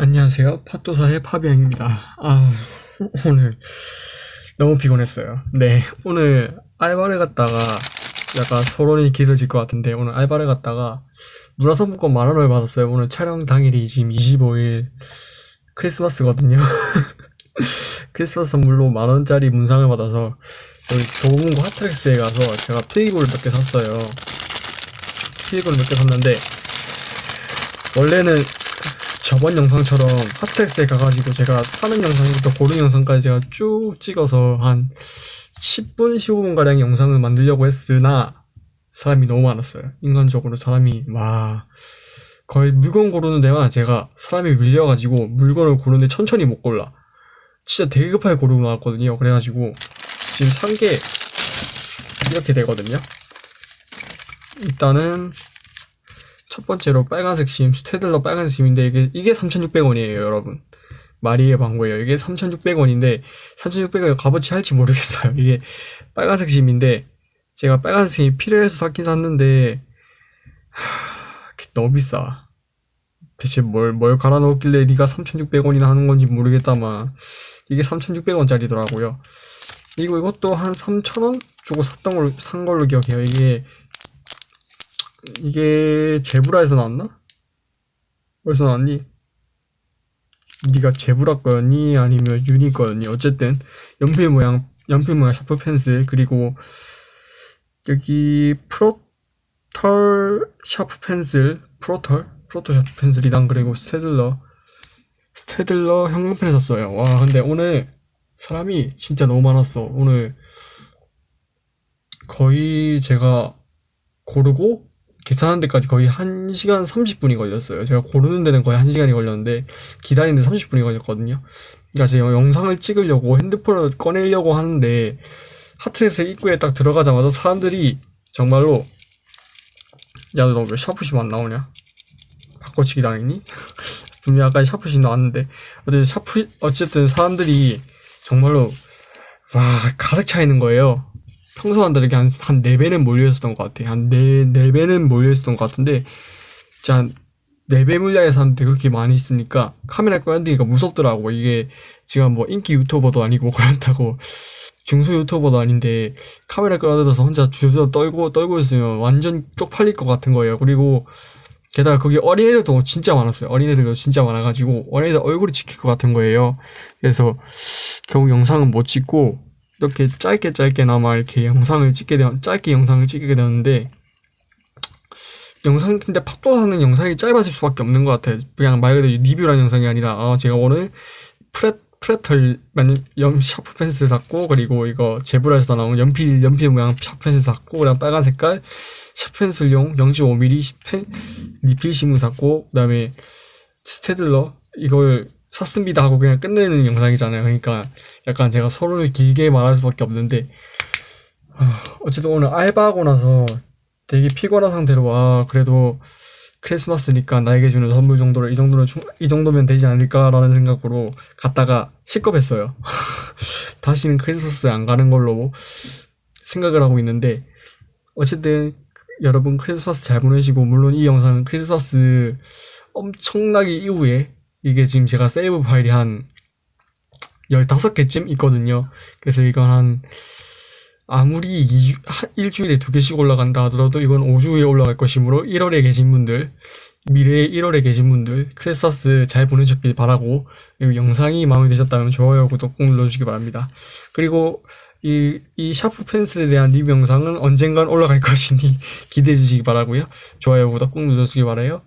안녕하세요. 팟도사의 파비앙입니다. 아, 오늘 너무 피곤했어요. 네, 오늘 알바를 갔다가 약간 서론이 길어질 것 같은데 오늘 알바를 갔다가 문화상품권 만 원을 받았어요. 오늘 촬영 당일이 지금 25일 크리스마스거든요. 크리스마스 선물로 만 원짜리 문상을 받아서 여기 도봉구 핫트렉스에 가서 제가 필기구를 몇 개 샀어요. 필기구를 몇 개 샀는데 원래는 저번 영상처럼 핫텍스에 가가지고 제가 사는 영상부터 고르는 영상까지 제가 쭉 찍어서 한 10분, 15분가량의 영상을 만들려고 했으나 사람이 너무 많았어요. 인간적으로 사람이 와 거의 물건 고르는 데만 제가 사람이 밀려가지고 물건을 고르는데 천천히 못 골라. 진짜 되게 급하게 고르고 나왔거든요. 그래가지고 지금 산 게 이렇게 되거든요. 일단은 첫 번째로 빨간색 심, 스테들러 빨간색 심인데 이게 이게 3,600원이에요, 여러분. 마리의 방구예요. 이게 3,600원인데 3,600원 값어치 할지 모르겠어요. 이게 빨간색 심인데 제가 빨간색 심이 필요해서 샀긴 샀는데 하, 너무 비싸. 대체 뭘, 뭘 갈아 넣었길래 네가 3,600원이나 하는 건지 모르겠다만 이게 3,600원짜리더라고요. 그리고 이것도 한 3,000원 주고 샀던 걸로 산 걸로 기억해요. 이게 이게 제브라에서 나왔나? 어디서 나왔니? 네가 제브라 거였니? 아니면 유니 거였니? 어쨌든 연필 모양 연필 모양 샤프 펜슬 그리고 여기 프로털 샤프 펜슬 프로털 프로털 샤프 펜슬이랑 그리고 스테들러 스테들러 형광펜을 샀어요. 와 근데 오늘 사람이 진짜 너무 많았어. 오늘 거의 제가 고르고 계산하는 데까지 거의 1시간 30분이 걸렸어요. 제가 고르는 데는 거의 1시간이 걸렸는데 기다리는 데 30분이 걸렸거든요. 그러니까 제가 영상을 찍으려고 핸드폰을 꺼내려고 하는데 하트레스 입구에 딱 들어가자마자 사람들이 정말로 야 너 왜 샤프심 안 나오냐? 바꿔치기 당했니? 분명 아까 샤프심 나왔는데 어쨌든 샤프 어쨌든 사람들이 정말로 와 가득 차 있는 거예요. 평소와 다르게 한, 한 4배는 몰려있었던 것 같아. 한 4, 4배는 몰려있었던 것 같은데, 진짜 4배 물량의 사람들이 그렇게 많이 있으니까 카메라 꺼내기가 무섭더라고. 이게 지금 뭐 인기 유튜버도 아니고 그렇다고 중소 유튜버도 아닌데 카메라 끌어들여서 혼자 주저 떨고 떨고 있으면 완전 쪽팔릴 것 같은 거예요. 그리고 게다가 거기 어린애들도 진짜 많았어요. 어린애들도 진짜 많아가지고 어린애들 얼굴이 찍힐 것 같은 거예요. 그래서 결국 영상은 못 찍고 이렇게 짧게 짧게나마 이렇게 영상을 찍게 되면 짧게 영상을 찍게 되는데 영상 근데 팝도 사는 영상이 짧아질 수밖에 없는 것 같아요. 그냥 말 그대로 리뷰라는 영상이 아니라 아 제가 오늘 프레 프레털 연 샤프 펜슬 샀고 그리고 이거 제브라에서 나온 연필 연필 모양 샤프 펜슬 샀고 그다음 빨간 색깔 샤프 펜슬용 0.5mm 펜 리필 심을 샀고 그다음에 스테들러 이걸 샀습니다 하고 그냥 끝내는 영상이잖아요. 그러니까 약간 제가 서로를 길게 말할 수밖에 없는데 아, 어쨌든 오늘 알바하고 나서 되게 피곤한 상태로 와 그래도 크리스마스니까 나에게 주는 선물 정도를 이 정도는 이 정도면 되지 않을까라는 생각으로 갔다가 식겁했어요. 다시는 크리스마스에 안 가는 걸로 생각을 하고 있는데 어쨌든 여러분 크리스마스 잘 보내시고 물론 이 영상은 크리스마스 엄청나게 이후에 이게 지금 제가 세이브 파일이 한 15개쯤 있거든요. 그래서 이건 한 아무리 2주, 일주일에 두 개씩 올라간다 하더라도 이건 5주에 올라갈 것이므로 1월에 계신 분들 미래의 1월에 계신 분들 크리스마스 잘 보내셨길 바라고 그리고 영상이 마음에 드셨다면 좋아요 구독 꼭 눌러주시기 바랍니다. 그리고 이, 이 샤프 펜슬에 대한 리뷰 영상은 언젠간 올라갈 것이니 기대해 주시기 바라고요. 좋아요 구독 꼭 눌러주시기 바라요.